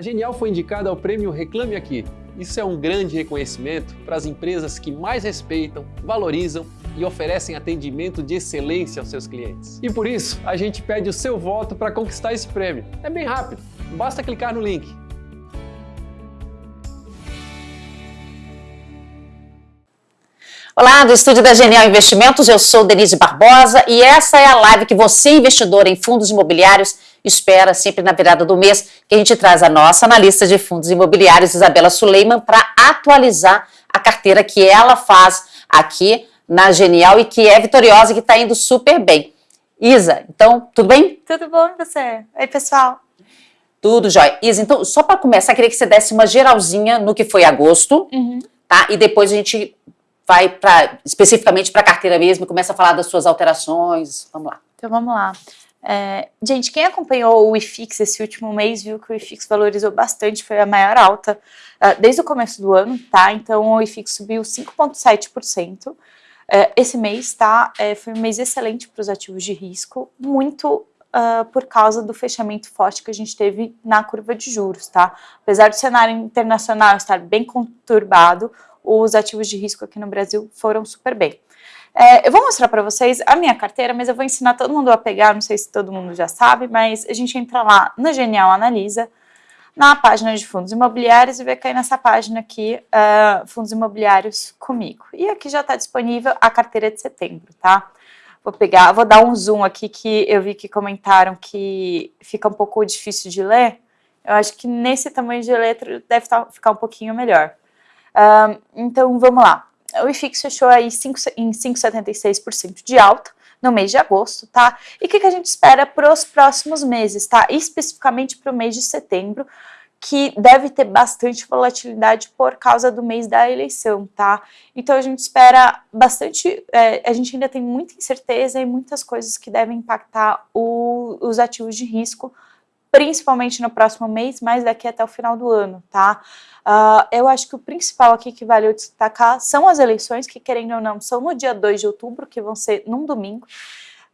A Genial foi indicada ao prêmio Reclame Aqui. Isso é um grande reconhecimento para as empresas que mais respeitam, valorizam e oferecem atendimento de excelência aos seus clientes. E por isso, a gente pede o seu voto para conquistar esse prêmio. É bem rápido, basta clicar no link. Olá, do estúdio da Genial Investimentos, eu sou Denise Barbosa e essa é a live que você, investidor em fundos imobiliários, espera sempre na virada do mês, que a gente traz a nossa analista de fundos imobiliários, Isabela Suleiman, para atualizar a carteira que ela faz aqui na Genial e que é vitoriosa e que está indo super bem. Isa, então, tudo bem? Tudo bom e você? Oi, pessoal. Tudo jóia. Isa, então, só para começar, queria que você desse uma geralzinha no que foi agosto, uhum. tá? E depois a gente vai pra, especificamente para a carteira mesmo e começa a falar das suas alterações. Vamos lá. Então, vamos lá. É, gente, quem acompanhou o IFIX esse último mês viu que o IFIX valorizou bastante, foi a maior alta uh, desde o começo do ano, tá? Então o IFIX subiu 5,7%. É, esse mês, tá? É, foi um mês excelente para os ativos de risco, muito uh, por causa do fechamento forte que a gente teve na curva de juros, tá? Apesar do cenário internacional estar bem conturbado, os ativos de risco aqui no Brasil foram super bem. É, eu vou mostrar para vocês a minha carteira, mas eu vou ensinar todo mundo a pegar, não sei se todo mundo já sabe, mas a gente entra lá no Genial Analisa, na página de fundos imobiliários e vai cair nessa página aqui, uh, fundos imobiliários comigo. E aqui já está disponível a carteira de setembro, tá? Vou pegar, vou dar um zoom aqui que eu vi que comentaram que fica um pouco difícil de ler. Eu acho que nesse tamanho de letra deve tá, ficar um pouquinho melhor. Uh, então, vamos lá. O IFIX fechou aí 5, em 5,76% de alta no mês de agosto, tá? E o que, que a gente espera para os próximos meses, tá? Especificamente para o mês de setembro, que deve ter bastante volatilidade por causa do mês da eleição, tá? Então a gente espera bastante, é, a gente ainda tem muita incerteza e muitas coisas que devem impactar o, os ativos de risco, principalmente no próximo mês, mas daqui até o final do ano, tá? Uh, eu acho que o principal aqui que vale destacar são as eleições, que querendo ou não, são no dia 2 de outubro, que vão ser num domingo,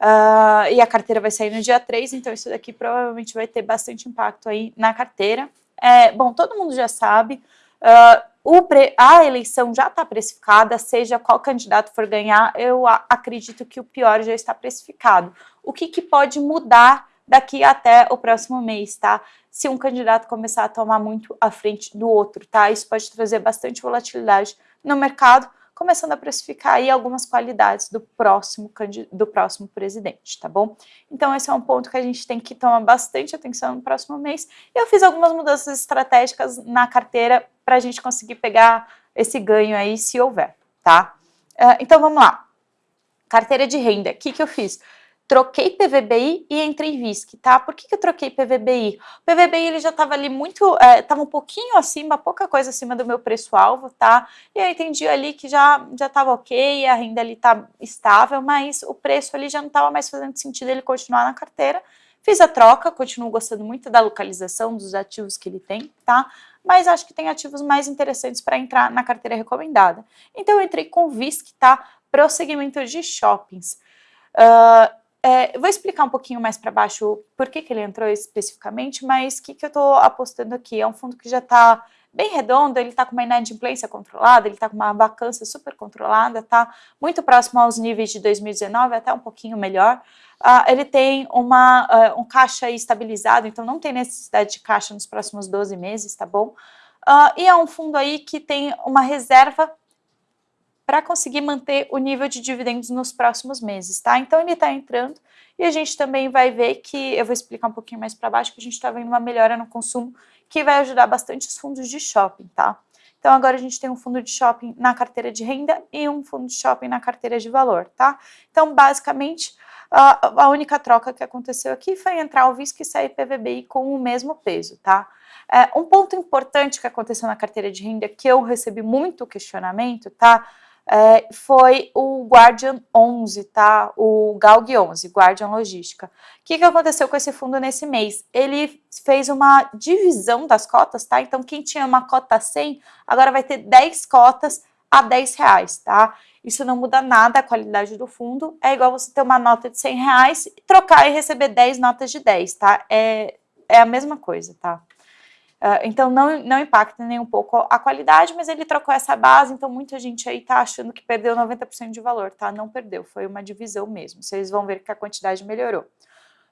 uh, e a carteira vai sair no dia 3, então isso daqui provavelmente vai ter bastante impacto aí na carteira. É, bom, todo mundo já sabe, uh, pre, a eleição já está precificada, seja qual candidato for ganhar, eu acredito que o pior já está precificado. O que, que pode mudar daqui até o próximo mês, tá? Se um candidato começar a tomar muito à frente do outro, tá? Isso pode trazer bastante volatilidade no mercado, começando a precificar aí algumas qualidades do próximo, do próximo presidente, tá bom? Então esse é um ponto que a gente tem que tomar bastante atenção no próximo mês. Eu fiz algumas mudanças estratégicas na carteira para a gente conseguir pegar esse ganho aí, se houver, tá? Uh, então vamos lá. Carteira de renda, o que, que eu fiz? Troquei PVBI e entrei VISC, tá? Por que, que eu troquei PVBI? O PVBI ele já estava ali muito, estava é, um pouquinho acima, pouca coisa acima do meu preço-alvo, tá? E eu entendi ali que já já estava ok, a renda ali tá estável, mas o preço ali já não estava mais fazendo sentido ele continuar na carteira. Fiz a troca, continuo gostando muito da localização dos ativos que ele tem, tá? Mas acho que tem ativos mais interessantes para entrar na carteira recomendada. Então eu entrei com VISC, tá? Para o segmento de shoppings. Uh, é, vou explicar um pouquinho mais para baixo por que, que ele entrou especificamente, mas o que, que eu estou apostando aqui? É um fundo que já está bem redondo, ele está com uma inadimplência controlada, ele está com uma vacância super controlada, está muito próximo aos níveis de 2019, até um pouquinho melhor. Uh, ele tem uma, uh, um caixa estabilizado, então não tem necessidade de caixa nos próximos 12 meses, tá bom? Uh, e é um fundo aí que tem uma reserva para conseguir manter o nível de dividendos nos próximos meses, tá? Então ele está entrando e a gente também vai ver que, eu vou explicar um pouquinho mais para baixo, que a gente está vendo uma melhora no consumo que vai ajudar bastante os fundos de shopping, tá? Então agora a gente tem um fundo de shopping na carteira de renda e um fundo de shopping na carteira de valor, tá? Então basicamente a, única troca que aconteceu aqui foi entrar o VISC e sair PVBI com o mesmo peso, tá? É, um ponto importante que aconteceu na carteira de renda que eu recebi muito questionamento, tá? É, foi o Guardian 11, tá? O Galg 11, Guardian Logística. O que, que aconteceu com esse fundo nesse mês? Ele fez uma divisão das cotas, tá? Então, quem tinha uma cota 100, agora vai ter 10 cotas a 10 reais, tá? Isso não muda nada a qualidade do fundo, é igual você ter uma nota de 100 reais, trocar e receber 10 notas de 10, tá? É, é a mesma coisa, tá? Uh, então não, não impacta nem um pouco a qualidade, mas ele trocou essa base, então muita gente aí tá achando que perdeu 90% de valor, tá? Não perdeu, foi uma divisão mesmo. Vocês vão ver que a quantidade melhorou.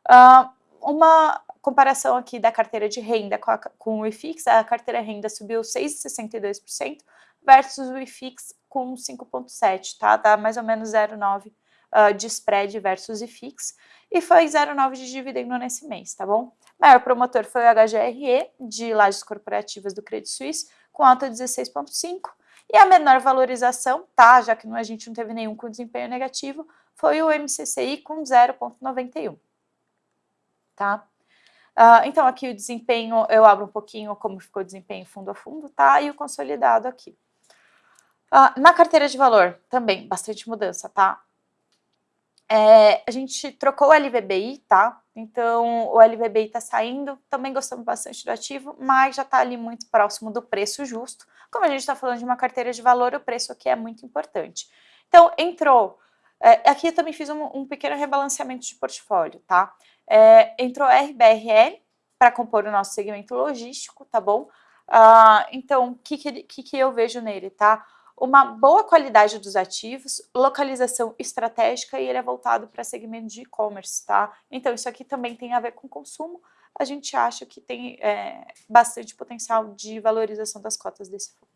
Uh, uma comparação aqui da carteira de renda com, a, com o IFIX, a carteira renda subiu 6,62% versus o IFIX com 5,7%, tá? Dá mais ou menos 0,9% uh, ah, de spread versus IFIX e foi 0,9% de dividendo nesse mês, tá bom? O maior promotor foi o HGRE, de lajes corporativas do Credit Suisse, com alta 16,5%, e a menor valorização, tá? Já que a gente não teve nenhum com desempenho negativo, foi o MCCI com 0,91%, tá? Uh, então, aqui o desempenho, eu abro um pouquinho como ficou o desempenho fundo a fundo, tá? E o consolidado aqui. Uh, na carteira de valor, também, bastante mudança, tá? É, a gente trocou o LVBI, tá? Então, o LVBI tá saindo, também gostamos bastante do ativo, mas já tá ali muito próximo do preço justo. Como a gente está falando de uma carteira de valor, o preço aqui é muito importante. Então, entrou... É, aqui eu também fiz um, um pequeno rebalanceamento de portfólio, tá? É, entrou RBRL para compor o nosso segmento logístico, tá bom? Uh, então, o que, que, que eu vejo nele, tá? Uma boa qualidade dos ativos, localização estratégica e ele é voltado para segmento de e-commerce, tá? Então, isso aqui também tem a ver com consumo. A gente acha que tem é, bastante potencial de valorização das cotas desse fundo.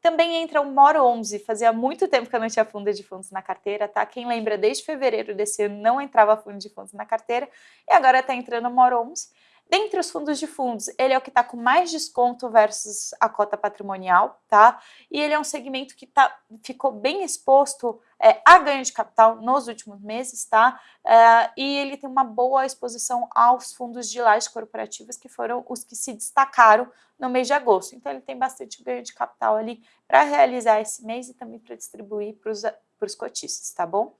Também entra o Moro 11, fazia muito tempo que eu não tinha fundo de fundos na carteira, tá? Quem lembra, desde fevereiro desse ano não entrava fundo de fundos na carteira e agora está entrando o Moro 11. Dentre os fundos de fundos, ele é o que está com mais desconto versus a cota patrimonial, tá? E ele é um segmento que tá, ficou bem exposto é, a ganho de capital nos últimos meses, tá? É, e ele tem uma boa exposição aos fundos de lajes corporativas, que foram os que se destacaram no mês de agosto. Então, ele tem bastante ganho de capital ali para realizar esse mês e também para distribuir para os cotistas, tá bom?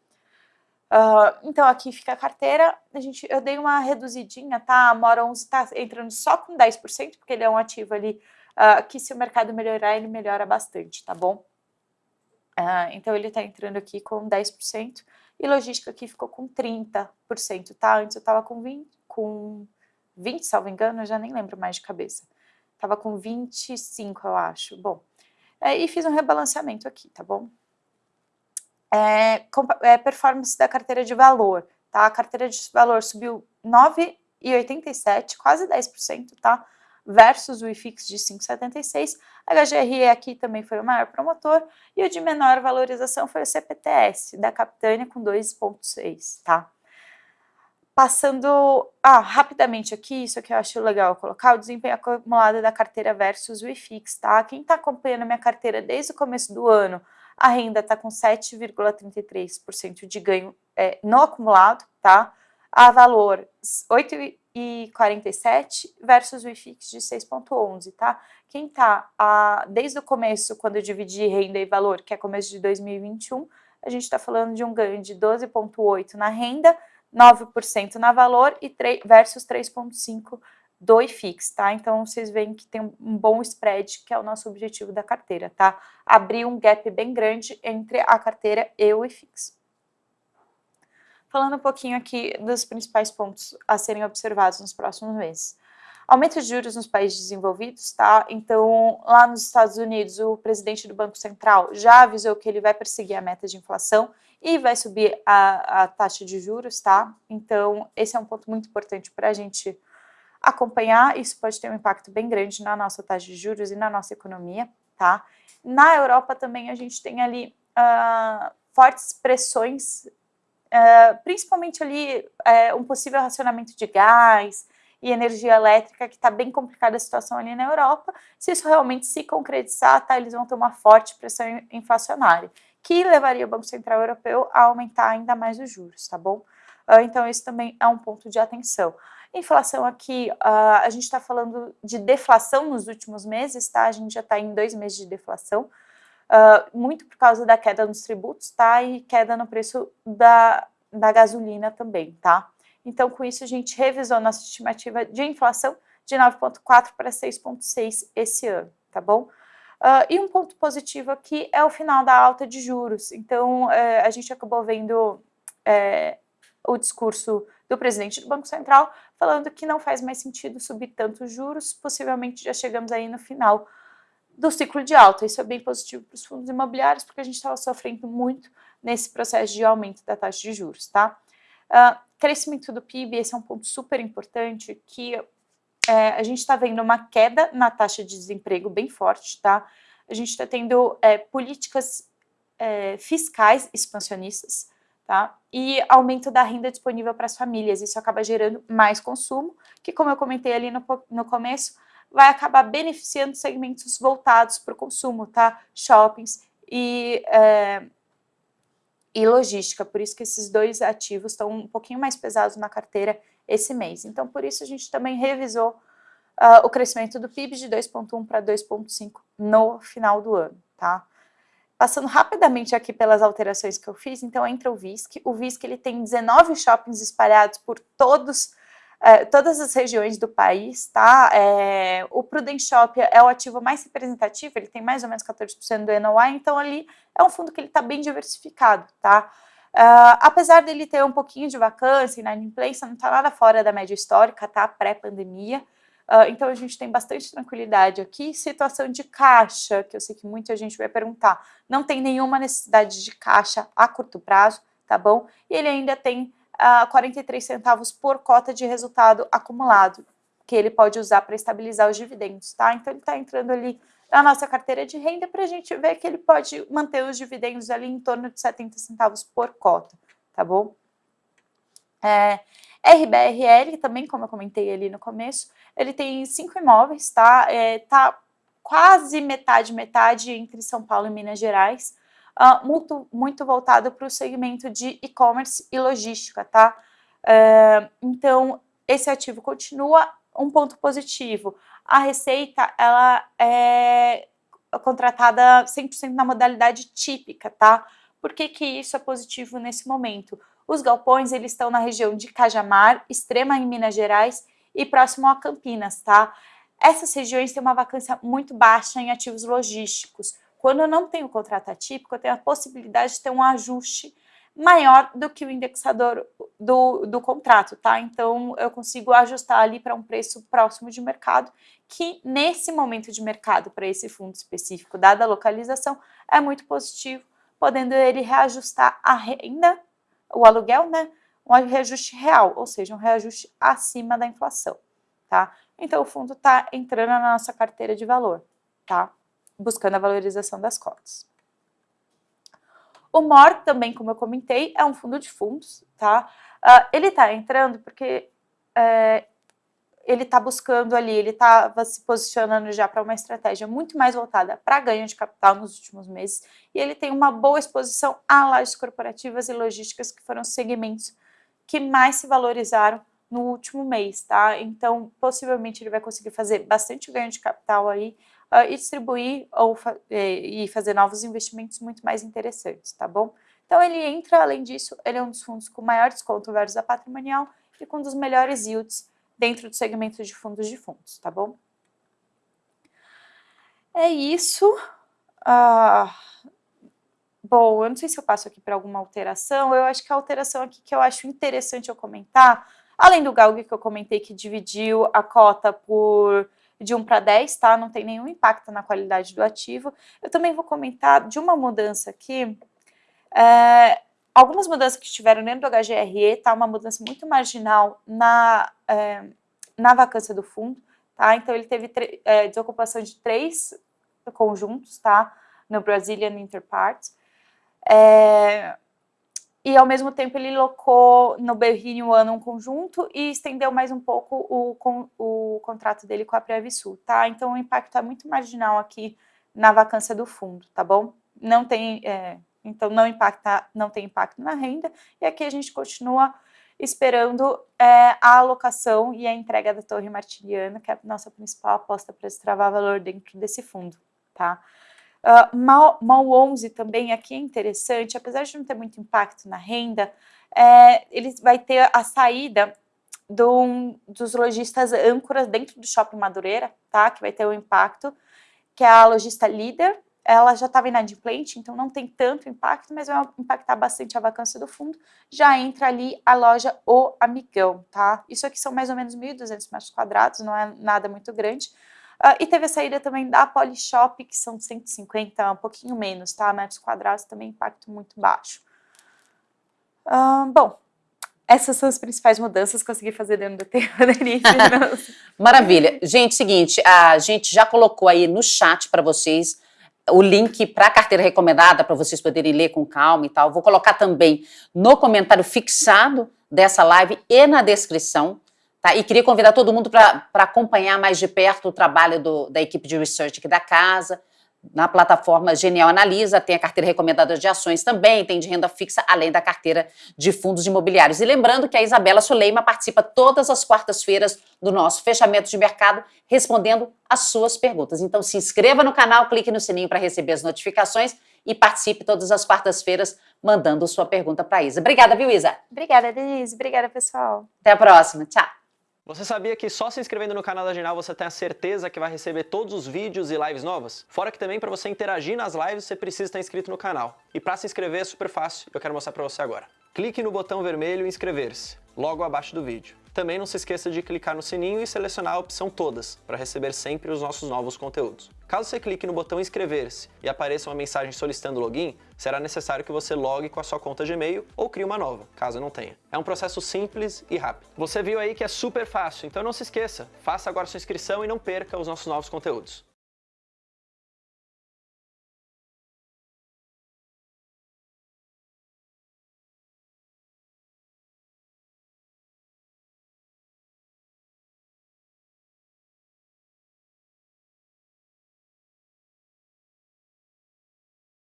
Uh, então, aqui fica a carteira, a gente, eu dei uma reduzidinha, tá? A Mora 11 está entrando só com 10%, porque ele é um ativo ali uh, que se o mercado melhorar, ele melhora bastante, tá bom? Uh, então, ele está entrando aqui com 10%, e logística aqui ficou com 30%, tá? Antes eu estava com 20, com 20, salvo engano, eu já nem lembro mais de cabeça. Estava com 25, eu acho. Bom, é, e fiz um rebalanceamento aqui, tá bom? É, é, performance da carteira de valor, tá? A carteira de valor subiu 9,87, quase 10%, tá? Versus o IFIX de 5,76. A HGRE aqui também foi o maior promotor e o de menor valorização foi o CPTS, da Capitânia com 2,6, tá? Passando ah, rapidamente aqui, isso que eu acho legal colocar, o desempenho acumulado da carteira versus o IFIX, tá? Quem está acompanhando minha carteira desde o começo do ano, a renda está com 7,33% de ganho é, no acumulado, tá? A valor 8,47 versus o IFIX de 6,11, tá? Quem está desde o começo, quando eu dividi renda e valor, que é começo de 2021, a gente está falando de um ganho de 12,8 na renda, 9% na valor e 3, versus 3,5% do IFIX, tá? Então, vocês veem que tem um bom spread, que é o nosso objetivo da carteira, tá? Abrir um gap bem grande entre a carteira e o IFIX. Falando um pouquinho aqui dos principais pontos a serem observados nos próximos meses. Aumento de juros nos países desenvolvidos, tá? Então, lá nos Estados Unidos, o presidente do Banco Central já avisou que ele vai perseguir a meta de inflação e vai subir a, a taxa de juros, tá? Então, esse é um ponto muito importante para a gente acompanhar, isso pode ter um impacto bem grande na nossa taxa de juros e na nossa economia, tá? Na Europa também a gente tem ali uh, fortes pressões, uh, principalmente ali uh, um possível racionamento de gás e energia elétrica, que está bem complicada a situação ali na Europa. Se isso realmente se concretizar, tá, eles vão ter uma forte pressão inflacionária, que levaria o Banco Central Europeu a aumentar ainda mais os juros, tá bom? Então, esse também é um ponto de atenção. Inflação aqui, uh, a gente está falando de deflação nos últimos meses, tá? A gente já está em dois meses de deflação, uh, muito por causa da queda nos tributos, tá? E queda no preço da, da gasolina também, tá? Então, com isso, a gente revisou nossa estimativa de inflação de 9,4 para 6,6 esse ano, tá bom? Uh, e um ponto positivo aqui é o final da alta de juros. Então, uh, a gente acabou vendo uh, o discurso do presidente do Banco Central, falando que não faz mais sentido subir tantos juros, possivelmente já chegamos aí no final do ciclo de alta. Isso é bem positivo para os fundos imobiliários, porque a gente estava sofrendo muito nesse processo de aumento da taxa de juros, tá? Uh, crescimento do PIB, esse é um ponto super importante, que é, a gente está vendo uma queda na taxa de desemprego bem forte, tá? A gente está tendo é, políticas é, fiscais expansionistas, tá? E aumento da renda disponível para as famílias. Isso acaba gerando mais consumo, que como eu comentei ali no, no começo, vai acabar beneficiando segmentos voltados para o consumo, tá? Shoppings e, é, e logística. Por isso que esses dois ativos estão um pouquinho mais pesados na carteira esse mês. Então, por isso a gente também revisou uh, o crescimento do PIB de 2,1 para 2,5 no final do ano, tá? Passando rapidamente aqui pelas alterações que eu fiz, então entra o VISC. O VISC ele tem 19 shoppings espalhados por todos é, todas as regiões do país, tá? É, o Prudential é o ativo mais representativo, ele tem mais ou menos 14% do NOI, então ali é um fundo que ele está bem diversificado, tá? Uh, apesar dele ter um pouquinho de vacância e inadimplência, não está nada fora da média histórica, tá? Pré-pandemia. Uh, então a gente tem bastante tranquilidade aqui. Situação de caixa, que eu sei que muita gente vai perguntar, não tem nenhuma necessidade de caixa a curto prazo, tá bom? E ele ainda tem uh, 43 centavos por cota de resultado acumulado, que ele pode usar para estabilizar os dividendos, tá? Então ele está entrando ali na nossa carteira de renda para a gente ver que ele pode manter os dividendos ali em torno de 70 centavos por cota, tá bom? É, RBRL, também, como eu comentei ali no começo, ele tem cinco imóveis, tá? É, tá quase metade, metade entre São Paulo e Minas Gerais uh, muito, muito voltado para o segmento de e-commerce e logística, tá? Uh, então, esse ativo continua um ponto positivo. A receita, ela é contratada 100% na modalidade típica, tá? Por que, que isso é positivo nesse momento? Os galpões, eles estão na região de Cajamar, extrema em Minas Gerais e próximo a Campinas, tá? Essas regiões têm uma vacância muito baixa em ativos logísticos, quando eu não tenho contrato atípico, eu tenho a possibilidade de ter um ajuste maior do que o indexador do, do contrato, tá? Então, eu consigo ajustar ali para um preço próximo de mercado, que nesse momento de mercado para esse fundo específico, dada a localização, é muito positivo, podendo ele reajustar a renda, o aluguel, né? Um reajuste real, ou seja, um reajuste acima da inflação, tá? Então, o fundo está entrando na nossa carteira de valor, tá? buscando a valorização das cotas. O MOR também, como eu comentei, é um fundo de fundos, tá? Uh, ele está entrando porque é, ele está buscando ali, ele estava se posicionando já para uma estratégia muito mais voltada para ganho de capital nos últimos meses, e ele tem uma boa exposição a lajes corporativas e logísticas, que foram segmentos que mais se valorizaram no último mês, tá? Então, possivelmente ele vai conseguir fazer bastante ganho de capital aí, uh, e distribuir ou fa e fazer novos investimentos muito mais interessantes, tá bom? Então ele entra, além disso, ele é um dos fundos com maior desconto versus a patrimonial e com um dos melhores yields dentro do segmento de fundos de fundos, tá bom? É isso. Ah, bom, eu não sei se eu passo aqui para alguma alteração, eu acho que a alteração aqui que eu acho interessante eu comentar, além do GALG que eu comentei que dividiu a cota por de 1 para 10, tá? Não tem nenhum impacto na qualidade do ativo. Eu também vou comentar de uma mudança aqui, é, algumas mudanças que tiveram dentro do HGRE, tá? Uma mudança muito marginal na, é, na vacância do fundo, tá? Então ele teve é, desocupação de três conjuntos, tá? No Brazilian Interparts. É, e ao mesmo tempo ele locou no Berrini o ano um conjunto e estendeu mais um pouco o, o contrato dele com a Previsul, tá? Então o impacto é muito marginal aqui na vacância do fundo, tá bom? Não tem, é, então não impacta, não tem impacto na renda e aqui a gente continua esperando é, a alocação e a entrega da Torre Martiliana, que é a nossa principal aposta para destravar valor dentro desse fundo, tá? Uh, mal, mal 11 também aqui é interessante, apesar de não ter muito impacto na renda, é, ele vai ter a saída do, dos lojistas âncoras dentro do Shopping Madureira, tá? Que vai ter um impacto, que é a lojista líder, ela já estava inadimplente, então não tem tanto impacto, mas vai impactar bastante a vacância do fundo. Já entra ali a loja O Amigão, tá? Isso aqui são mais ou menos 1.200 metros quadrados, não é nada muito grande. Uh, e teve a saída também da Polishop, que são 150, um pouquinho menos, tá? Metros quadrados, também impacto muito baixo. Uh, bom, essas são as principais mudanças que consegui fazer dentro do tempo, Denise. Maravilha. Gente, seguinte, a gente já colocou aí no chat para vocês o link para a carteira recomendada, para vocês poderem ler com calma e tal. Vou colocar também no comentário fixado dessa live e na descrição. Tá? E queria convidar todo mundo para acompanhar mais de perto o trabalho do, da equipe de research aqui da casa, na plataforma Genial Analisa, tem a carteira recomendada de ações também, tem de renda fixa, além da carteira de fundos imobiliários. E lembrando que a Isabela Suleima participa todas as quartas-feiras do nosso fechamento de mercado, respondendo as suas perguntas. Então se inscreva no canal, clique no sininho para receber as notificações e participe todas as quartas-feiras mandando sua pergunta para a Isa. Obrigada, viu, Isa? Obrigada, Denise. Obrigada, pessoal. Até a próxima. Tchau. Você sabia que só se inscrevendo no canal da Genial você tem a certeza que vai receber todos os vídeos e lives novas? Fora que também para você interagir nas lives você precisa estar inscrito no canal. E para se inscrever é super fácil, eu quero mostrar para você agora. Clique no botão vermelho inscrever-se, logo abaixo do vídeo. Também não se esqueça de clicar no sininho e selecionar a opção Todas, para receber sempre os nossos novos conteúdos. Caso você clique no botão Inscrever-se e apareça uma mensagem solicitando login, será necessário que você logue com a sua conta Gmail ou crie uma nova, caso não tenha. É um processo simples e rápido. Você viu aí que é super fácil, então não se esqueça, faça agora sua inscrição e não perca os nossos novos conteúdos.